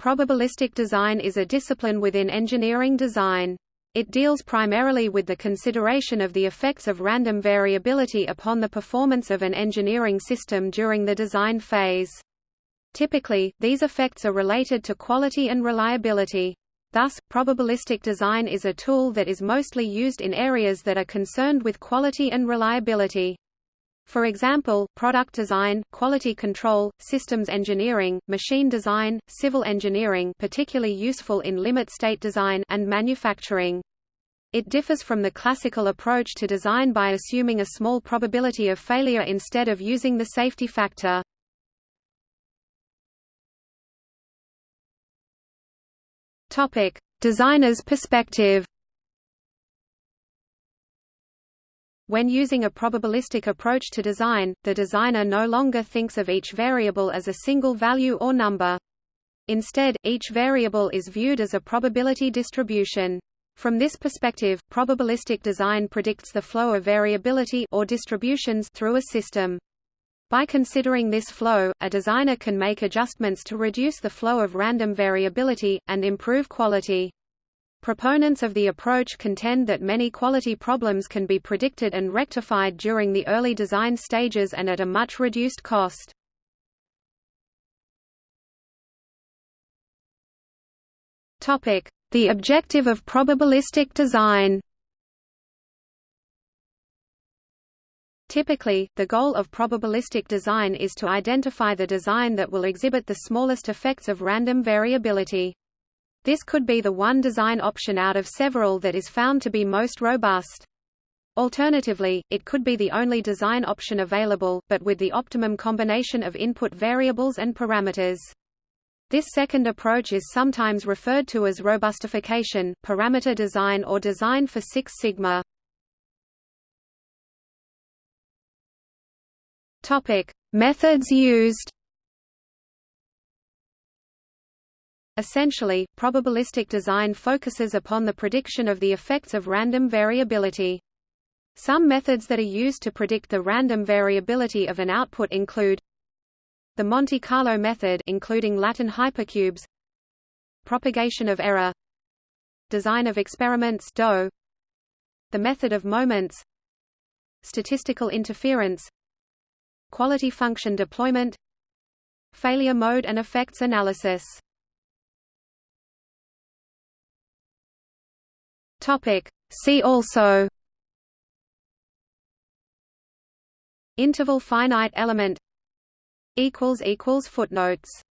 Probabilistic design is a discipline within engineering design. It deals primarily with the consideration of the effects of random variability upon the performance of an engineering system during the design phase. Typically, these effects are related to quality and reliability. Thus, probabilistic design is a tool that is mostly used in areas that are concerned with quality and reliability. For example, product design, quality control, systems engineering, machine design, civil engineering particularly useful in limit state design and manufacturing. It differs from the classical approach to design by assuming a small probability of failure instead of using the safety factor. Topic: Designer's perspective. When using a probabilistic approach to design, the designer no longer thinks of each variable as a single value or number. Instead, each variable is viewed as a probability distribution. From this perspective, probabilistic design predicts the flow of variability or distributions through a system. By considering this flow, a designer can make adjustments to reduce the flow of random variability, and improve quality. Proponents of the approach contend that many quality problems can be predicted and rectified during the early design stages and at a much reduced cost. The objective of probabilistic design Typically, the goal of probabilistic design is to identify the design that will exhibit the smallest effects of random variability. This could be the one design option out of several that is found to be most robust. Alternatively, it could be the only design option available, but with the optimum combination of input variables and parameters. This second approach is sometimes referred to as robustification, parameter design or design for Six Sigma. Methods used. Essentially, probabilistic design focuses upon the prediction of the effects of random variability. Some methods that are used to predict the random variability of an output include the Monte Carlo method including Latin hypercubes propagation of error design of experiments DOE the method of moments statistical interference quality function deployment failure mode and effects analysis Topic. See also. Interval finite element. Footnotes